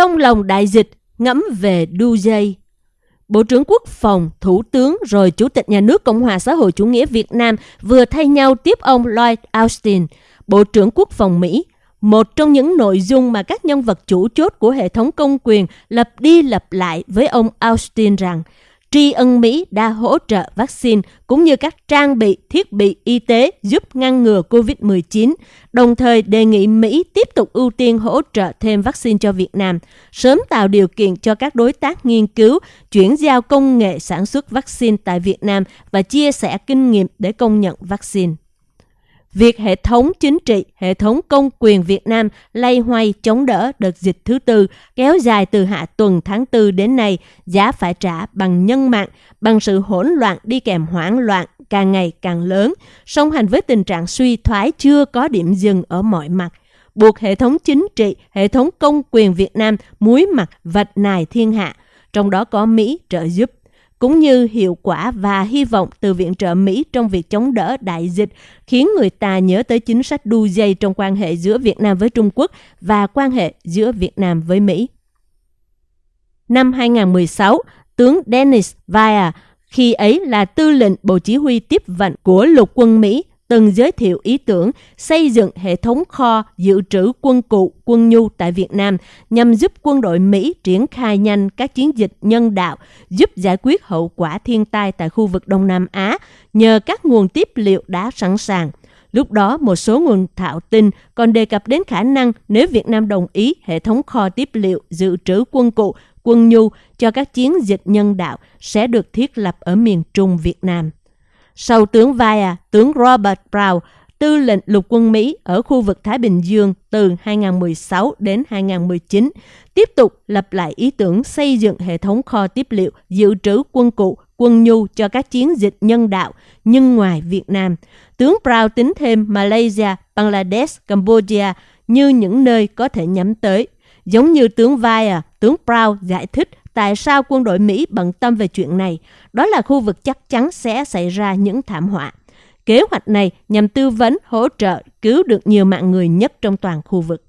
Trong lòng đại dịch, ngẫm về đu dây. Bộ trưởng Quốc phòng, Thủ tướng rồi Chủ tịch Nhà nước Cộng hòa xã hội chủ nghĩa Việt Nam vừa thay nhau tiếp ông Lloyd Austin, Bộ trưởng Quốc phòng Mỹ. Một trong những nội dung mà các nhân vật chủ chốt của hệ thống công quyền lập đi lập lại với ông Austin rằng – tri ân Mỹ đã hỗ trợ vaccine cũng như các trang bị, thiết bị y tế giúp ngăn ngừa COVID-19, đồng thời đề nghị Mỹ tiếp tục ưu tiên hỗ trợ thêm vaccine cho Việt Nam, sớm tạo điều kiện cho các đối tác nghiên cứu, chuyển giao công nghệ sản xuất vaccine tại Việt Nam và chia sẻ kinh nghiệm để công nhận vaccine. Việc hệ thống chính trị, hệ thống công quyền Việt Nam lay hoay chống đỡ đợt dịch thứ tư kéo dài từ hạ tuần tháng 4 đến nay, giá phải trả bằng nhân mạng, bằng sự hỗn loạn đi kèm hoảng loạn càng ngày càng lớn, song hành với tình trạng suy thoái chưa có điểm dừng ở mọi mặt. Buộc hệ thống chính trị, hệ thống công quyền Việt Nam muối mặt vạch nài thiên hạ, trong đó có Mỹ trợ giúp cũng như hiệu quả và hy vọng từ viện trợ Mỹ trong việc chống đỡ đại dịch, khiến người ta nhớ tới chính sách đu dây trong quan hệ giữa Việt Nam với Trung Quốc và quan hệ giữa Việt Nam với Mỹ. Năm 2016, tướng Dennis Vaya, khi ấy là tư lệnh Bộ Chỉ huy tiếp vận của lục quân Mỹ, từng giới thiệu ý tưởng xây dựng hệ thống kho dự trữ quân cụ, quân nhu tại Việt Nam nhằm giúp quân đội Mỹ triển khai nhanh các chiến dịch nhân đạo, giúp giải quyết hậu quả thiên tai tại khu vực Đông Nam Á nhờ các nguồn tiếp liệu đã sẵn sàng. Lúc đó, một số nguồn thạo tin còn đề cập đến khả năng nếu Việt Nam đồng ý hệ thống kho tiếp liệu dự trữ quân cụ, quân nhu cho các chiến dịch nhân đạo sẽ được thiết lập ở miền Trung Việt Nam. Sau tướng Vaya, tướng Robert Brown, tư lệnh lục quân Mỹ ở khu vực Thái Bình Dương từ 2016 đến 2019, tiếp tục lập lại ý tưởng xây dựng hệ thống kho tiếp liệu dự trữ quân cụ, quân nhu cho các chiến dịch nhân đạo, nhưng ngoài Việt Nam. Tướng Brown tính thêm Malaysia, Bangladesh, Cambodia như những nơi có thể nhắm tới. Giống như tướng Vaya, tướng Brown giải thích tại sao quân đội Mỹ bận tâm về chuyện này. Đó là khu vực chắc chắn sẽ xảy ra những thảm họa. Kế hoạch này nhằm tư vấn, hỗ trợ, cứu được nhiều mạng người nhất trong toàn khu vực.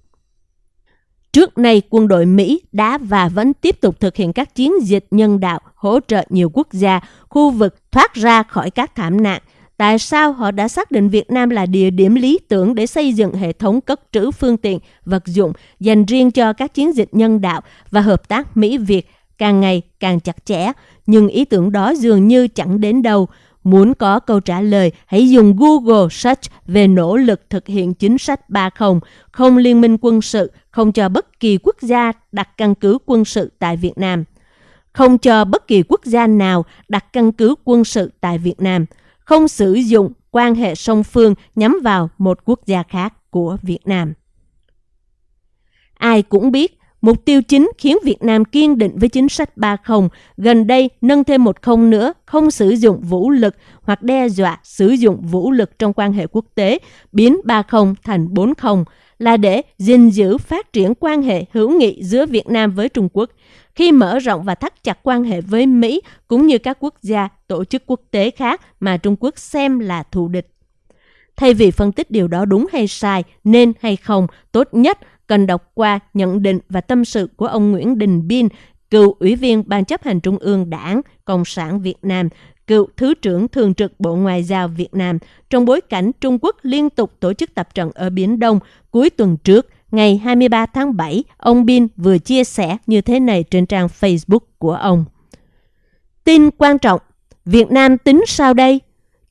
Trước nay, quân đội Mỹ đã và vẫn tiếp tục thực hiện các chiến dịch nhân đạo hỗ trợ nhiều quốc gia, khu vực thoát ra khỏi các thảm nạn. Tại sao họ đã xác định Việt Nam là địa điểm lý tưởng để xây dựng hệ thống cất trữ phương tiện, vật dụng dành riêng cho các chiến dịch nhân đạo và hợp tác Mỹ-Việt càng ngày càng chặt chẽ, nhưng ý tưởng đó dường như chẳng đến đâu. Muốn có câu trả lời, hãy dùng Google Search về nỗ lực thực hiện chính sách 30, không liên minh quân sự, không cho bất kỳ quốc gia đặt căn cứ quân sự tại Việt Nam. Không cho bất kỳ quốc gia nào đặt căn cứ quân sự tại Việt Nam. Không sử dụng quan hệ song phương nhắm vào một quốc gia khác của Việt Nam. Ai cũng biết Mục tiêu chính khiến Việt Nam kiên định với chính sách 30, gần đây nâng thêm một không nữa, không sử dụng vũ lực hoặc đe dọa sử dụng vũ lực trong quan hệ quốc tế, biến 30 thành 40, là để gìn giữ phát triển quan hệ hữu nghị giữa Việt Nam với Trung Quốc, khi mở rộng và thắt chặt quan hệ với Mỹ cũng như các quốc gia, tổ chức quốc tế khác mà Trung Quốc xem là thù địch. Thay vì phân tích điều đó đúng hay sai, nên hay không, tốt nhất cần đọc qua nhận định và tâm sự của ông Nguyễn Đình Biên, cựu ủy viên Ban chấp hành Trung ương Đảng Cộng sản Việt Nam, cựu Thứ trưởng Thường trực Bộ Ngoại giao Việt Nam trong bối cảnh Trung Quốc liên tục tổ chức tập trận ở Biển Đông cuối tuần trước. Ngày 23 tháng 7, ông Bin vừa chia sẻ như thế này trên trang Facebook của ông. Tin quan trọng, Việt Nam tính sao đây?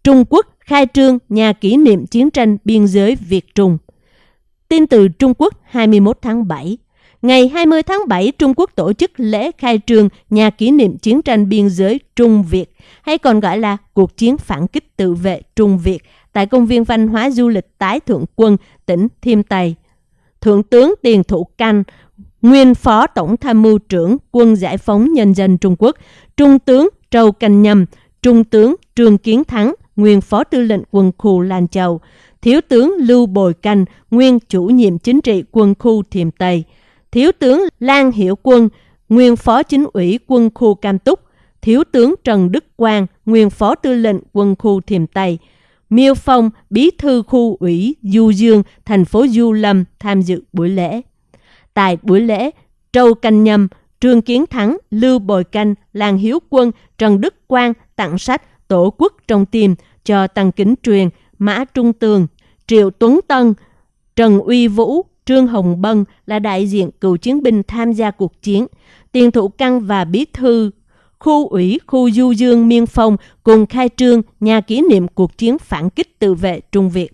Trung Quốc khai trương nhà kỷ niệm chiến tranh biên giới Việt-Trung. Tin từ Trung Quốc 21 tháng 7 Ngày 20 tháng 7, Trung Quốc tổ chức lễ khai trương nhà kỷ niệm chiến tranh biên giới Trung Việt, hay còn gọi là cuộc chiến phản kích tự vệ Trung Việt, tại công viên văn hóa du lịch Tái Thượng Quân, tỉnh Thiêm Tây. Thượng tướng Tiền Thủ Canh, nguyên phó tổng tham mưu trưởng quân giải phóng nhân dân Trung Quốc, Trung tướng Trâu Canh Nhâm, Trung tướng Trương Kiến Thắng, nguyên phó tư lệnh quân khu Lan Châu, Thiếu tướng Lưu Bồi Canh, nguyên chủ nhiệm chính trị quân khu Thiềm Tây, Thiếu tướng Lan Hiểu Quân, nguyên phó chính ủy quân khu Cam Túc, Thiếu tướng Trần Đức Quang, nguyên phó tư lệnh quân khu Thiềm Tây, Miêu Phong, bí thư khu ủy Du Dương, thành phố Du Lâm tham dự buổi lễ. Tại buổi lễ, Trâu Canh Nhâm, Trương Kiến Thắng, Lưu Bồi Canh, lan Hiếu Quân, Trần Đức Quang tặng sách Tổ quốc trong tim cho Tăng Kính Truyền, Mã Trung Tường, Triệu Tuấn Tân, Trần Uy Vũ, Trương Hồng Bân là đại diện cựu chiến binh tham gia cuộc chiến. Tiền thủ căn và bí thư khu ủy khu du dương miên phong cùng khai trương nhà kỷ niệm cuộc chiến phản kích tự vệ Trung Việt.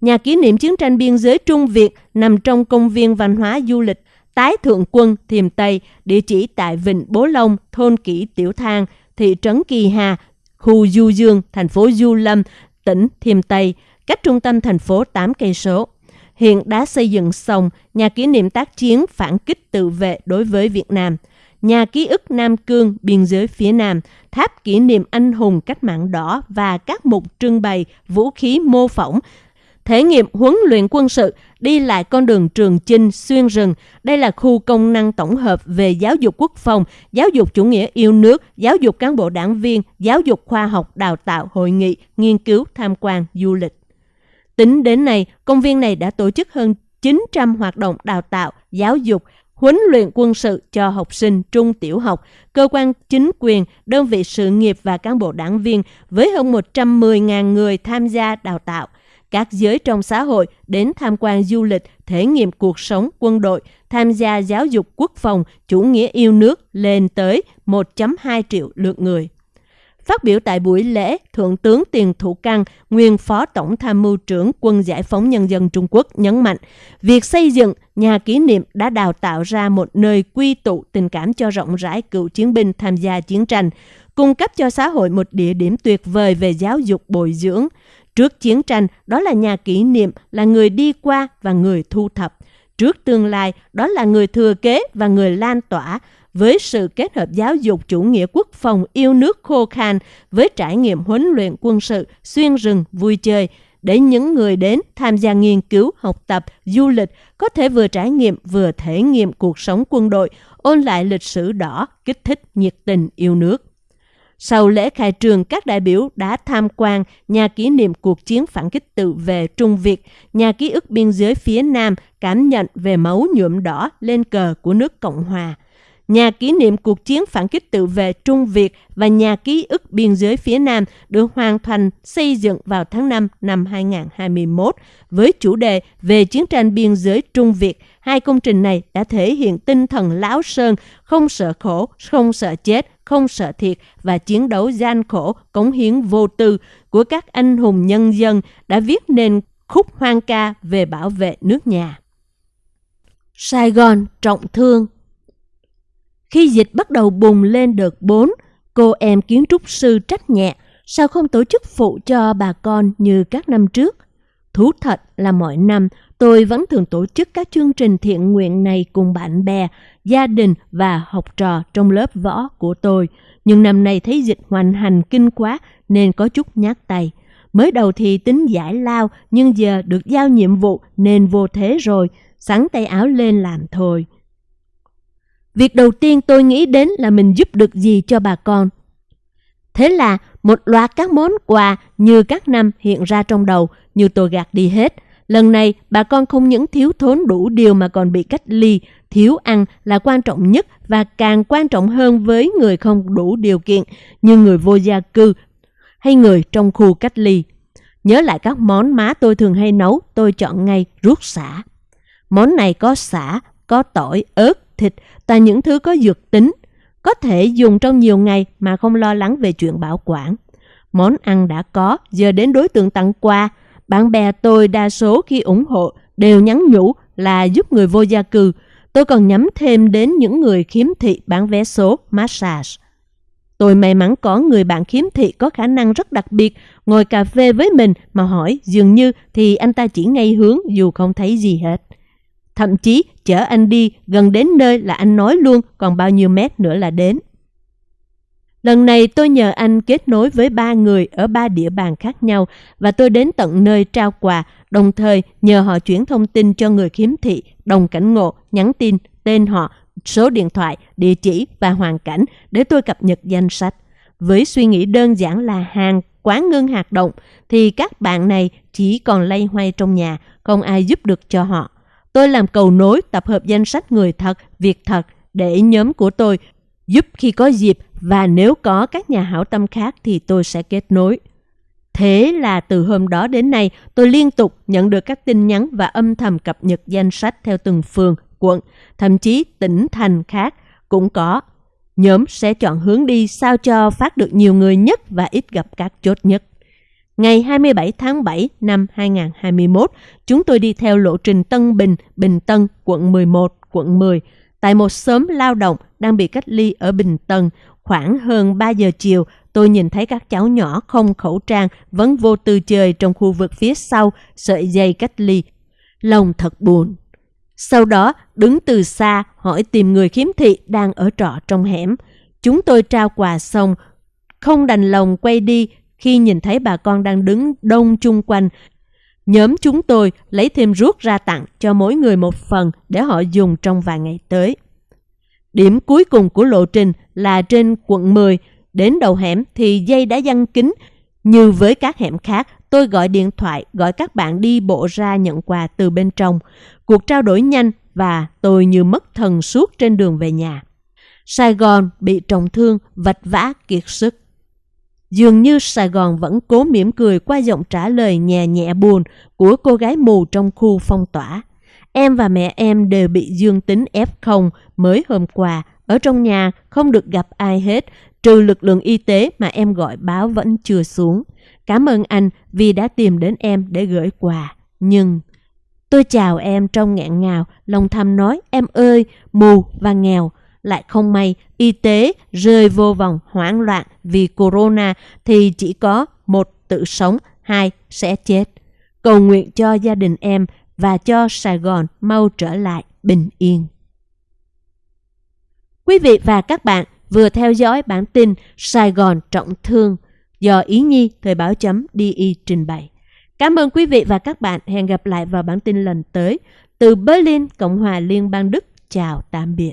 Nhà kỷ niệm chiến tranh biên giới Trung Việt nằm trong công viên văn hóa du lịch Tái Thượng Quân Thiềm Tây, địa chỉ tại Vịnh Bố Long, thôn Kỷ Tiểu Thang, thị trấn Kỳ Hà, khu Du Dương, thành phố Du Lâm, tỉnh Thiêm Tây, cách trung tâm thành phố 8 cây số. Hiện đã xây dựng xong nhà kỷ niệm tác chiến phản kích tự vệ đối với Việt Nam, nhà ký ức Nam Cương biên giới phía Nam, tháp kỷ niệm anh hùng cách mạng đỏ và các mục trưng bày vũ khí mô phỏng thể nghiệm huấn luyện quân sự, đi lại con đường Trường Chinh xuyên rừng. Đây là khu công năng tổng hợp về giáo dục quốc phòng, giáo dục chủ nghĩa yêu nước, giáo dục cán bộ đảng viên, giáo dục khoa học đào tạo, hội nghị, nghiên cứu, tham quan, du lịch. Tính đến nay, công viên này đã tổ chức hơn 900 hoạt động đào tạo, giáo dục, huấn luyện quân sự cho học sinh trung tiểu học, cơ quan chính quyền, đơn vị sự nghiệp và cán bộ đảng viên với hơn 110.000 người tham gia đào tạo – các giới trong xã hội đến tham quan du lịch, thể nghiệm cuộc sống quân đội, tham gia giáo dục quốc phòng, chủ nghĩa yêu nước lên tới 1.2 triệu lượt người. Phát biểu tại buổi lễ, Thượng tướng Tiền Thủ Căng, nguyên Phó Tổng Tham mưu trưởng Quân Giải phóng Nhân dân Trung Quốc nhấn mạnh, việc xây dựng nhà kỷ niệm đã đào tạo ra một nơi quy tụ tình cảm cho rộng rãi cựu chiến binh tham gia chiến tranh, cung cấp cho xã hội một địa điểm tuyệt vời về giáo dục bồi dưỡng, Trước chiến tranh, đó là nhà kỷ niệm, là người đi qua và người thu thập. Trước tương lai, đó là người thừa kế và người lan tỏa. Với sự kết hợp giáo dục chủ nghĩa quốc phòng yêu nước khô khan với trải nghiệm huấn luyện quân sự, xuyên rừng, vui chơi, để những người đến tham gia nghiên cứu, học tập, du lịch có thể vừa trải nghiệm vừa thể nghiệm cuộc sống quân đội, ôn lại lịch sử đỏ, kích thích nhiệt tình yêu nước. Sau lễ khai trường, các đại biểu đã tham quan nhà kỷ niệm cuộc chiến phản kích tự về Trung Việt, nhà ký ức biên giới phía Nam cảm nhận về máu nhuộm đỏ lên cờ của nước Cộng Hòa. Nhà kỷ niệm cuộc chiến phản kích tự vệ Trung Việt và nhà ký ức biên giới phía Nam được hoàn thành xây dựng vào tháng 5 năm 2021 với chủ đề về chiến tranh biên giới Trung Việt. Hai công trình này đã thể hiện tinh thần lão sơn, không sợ khổ, không sợ chết, không sợ thiệt và chiến đấu gian khổ, cống hiến vô tư của các anh hùng nhân dân đã viết nên khúc hoang ca về bảo vệ nước nhà. Sài Gòn trọng thương khi dịch bắt đầu bùng lên đợt 4, cô em kiến trúc sư trách nhẹ sao không tổ chức phụ cho bà con như các năm trước. Thú thật là mỗi năm tôi vẫn thường tổ chức các chương trình thiện nguyện này cùng bạn bè, gia đình và học trò trong lớp võ của tôi. Nhưng năm nay thấy dịch hoành hành kinh quá nên có chút nhát tay. Mới đầu thì tính giải lao nhưng giờ được giao nhiệm vụ nên vô thế rồi, sẵn tay áo lên làm thôi. Việc đầu tiên tôi nghĩ đến là mình giúp được gì cho bà con. Thế là một loạt các món quà như các năm hiện ra trong đầu như tôi gạt đi hết – Lần này, bà con không những thiếu thốn đủ điều mà còn bị cách ly, thiếu ăn là quan trọng nhất và càng quan trọng hơn với người không đủ điều kiện như người vô gia cư hay người trong khu cách ly. Nhớ lại các món má tôi thường hay nấu, tôi chọn ngay ruốc xả. Món này có xả, có tỏi, ớt, thịt, và những thứ có dược tính, có thể dùng trong nhiều ngày mà không lo lắng về chuyện bảo quản. Món ăn đã có, giờ đến đối tượng tặng quà, bạn bè tôi đa số khi ủng hộ đều nhắn nhủ là giúp người vô gia cư. Tôi còn nhắm thêm đến những người khiếm thị bán vé số massage. Tôi may mắn có người bạn khiếm thị có khả năng rất đặc biệt ngồi cà phê với mình mà hỏi dường như thì anh ta chỉ ngay hướng dù không thấy gì hết. Thậm chí chở anh đi gần đến nơi là anh nói luôn còn bao nhiêu mét nữa là đến. Lần này tôi nhờ anh kết nối với ba người ở ba địa bàn khác nhau và tôi đến tận nơi trao quà, đồng thời nhờ họ chuyển thông tin cho người khiếm thị, đồng cảnh ngộ, nhắn tin, tên họ, số điện thoại, địa chỉ và hoàn cảnh để tôi cập nhật danh sách. Với suy nghĩ đơn giản là hàng quán ngưng hoạt động thì các bạn này chỉ còn lay hoay trong nhà, không ai giúp được cho họ. Tôi làm cầu nối tập hợp danh sách người thật, việc thật để nhóm của tôi giúp khi có dịp và nếu có các nhà hảo tâm khác thì tôi sẽ kết nối. Thế là từ hôm đó đến nay, tôi liên tục nhận được các tin nhắn và âm thầm cập nhật danh sách theo từng phường, quận, thậm chí tỉnh thành khác cũng có. Nhóm sẽ chọn hướng đi sao cho phát được nhiều người nhất và ít gặp các chốt nhất. Ngày 27 tháng 7 năm 2021, chúng tôi đi theo lộ trình Tân Bình, Bình Tân, quận 11, quận 10, tại một xóm lao động đang bị cách ly ở Bình Tân. Khoảng hơn 3 giờ chiều, tôi nhìn thấy các cháu nhỏ không khẩu trang vẫn vô tư chơi trong khu vực phía sau sợi dây cách ly. Lòng thật buồn. Sau đó, đứng từ xa hỏi tìm người khiếm thị đang ở trọ trong hẻm. Chúng tôi trao quà xong, không đành lòng quay đi khi nhìn thấy bà con đang đứng đông chung quanh. Nhóm chúng tôi lấy thêm ruốc ra tặng cho mỗi người một phần để họ dùng trong vài ngày tới. Điểm cuối cùng của lộ trình là trên quận 10, đến đầu hẻm thì dây đã giăng kính. Như với các hẻm khác, tôi gọi điện thoại gọi các bạn đi bộ ra nhận quà từ bên trong. Cuộc trao đổi nhanh và tôi như mất thần suốt trên đường về nhà. Sài Gòn bị trọng thương, vạch vã kiệt sức. Dường như Sài Gòn vẫn cố mỉm cười qua giọng trả lời nhẹ nhẹ buồn của cô gái mù trong khu phong tỏa. Em và mẹ em đều bị dương tính F0 mới hôm qua. Ở trong nhà không được gặp ai hết, trừ lực lượng y tế mà em gọi báo vẫn chưa xuống. Cảm ơn anh vì đã tìm đến em để gửi quà. Nhưng tôi chào em trong ngạn ngào, lòng thầm nói em ơi, mù và nghèo. Lại không may, y tế rơi vô vòng hoảng loạn vì corona thì chỉ có một tự sống, hai sẽ chết. Cầu nguyện cho gia đình em và cho Sài Gòn mau trở lại bình yên. Quý vị và các bạn vừa theo dõi bản tin Sài Gòn trọng thương do Ý Nhi Thời báo chấm DI trình bày. Cảm ơn quý vị và các bạn. Hẹn gặp lại vào bản tin lần tới. Từ Berlin, Cộng hòa Liên bang Đức. Chào tạm biệt.